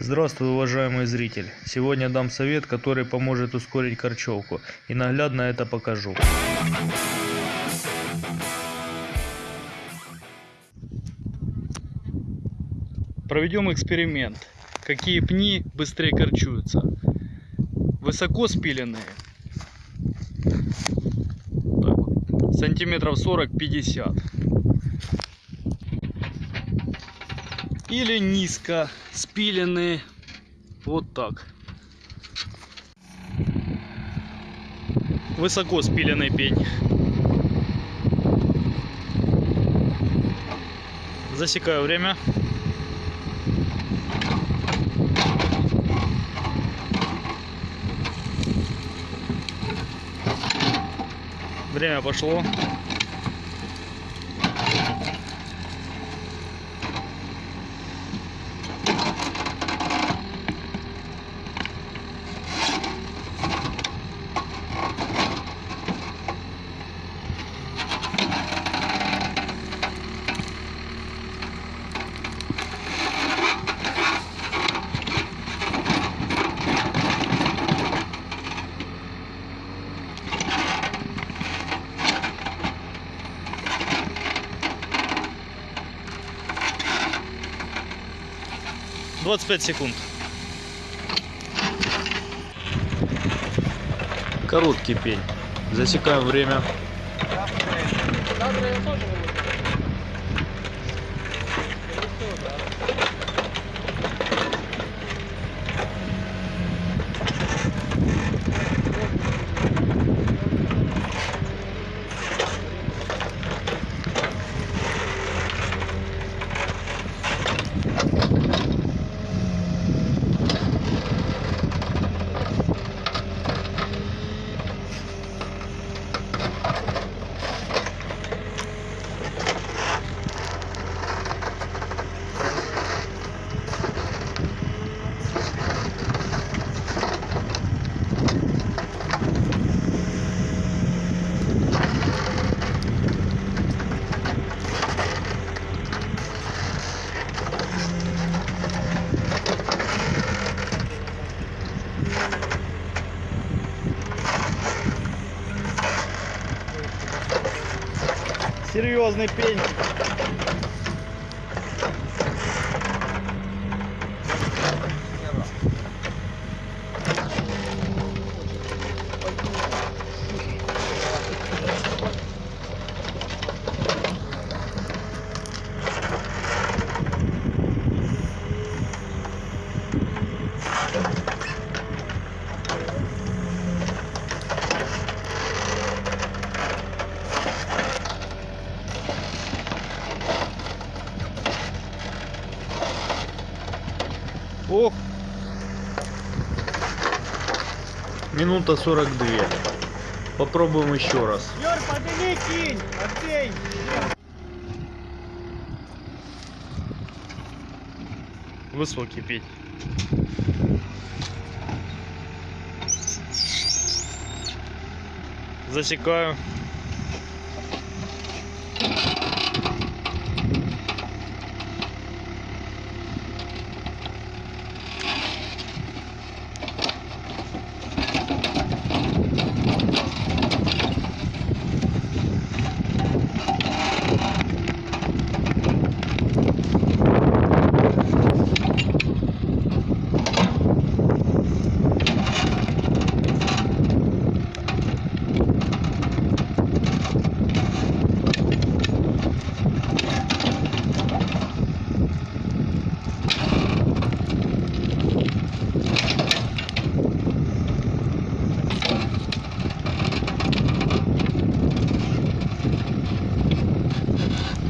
Здравствуй, уважаемый зритель! Сегодня дам совет, который поможет ускорить корчевку и наглядно это покажу. Проведем эксперимент. Какие пни быстрее корчуются? Высоко спиленные, так сантиметров 40-50 или низко спиленные вот так. Высоко спиленный пень. Засекаю время. Время пошло двадцать пять секунд. Короткий пень. Засекаем время серьезный пень Ох! Минута 42. Попробуем еще раз. Юр, подними кинь! Отбей! Высокий петь. Засекаю.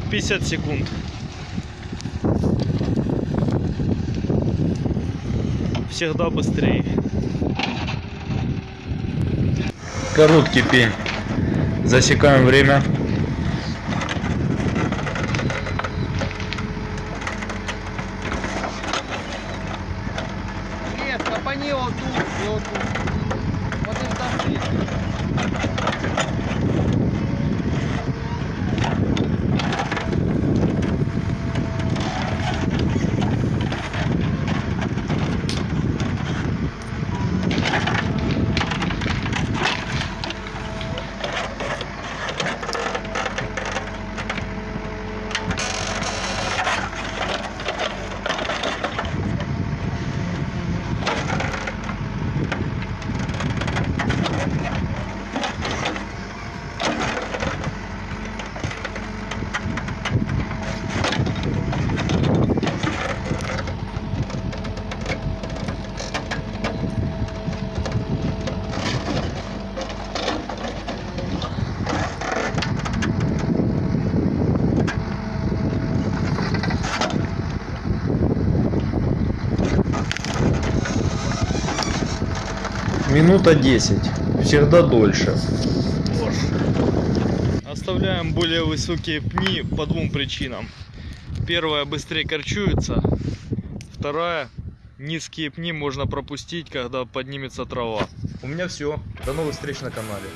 Пятьдесят секунд. Всегда быстрее. Короткий пень. Засекаем время. Нет, копани вот тут вот тут. Вот и там минута 10. Всегда дольше. Оставляем более высокие пни по двум причинам. Первая быстрее корчуется. Вторая низкие пни можно пропустить, когда поднимется трава. У меня все. До новых встреч на канале.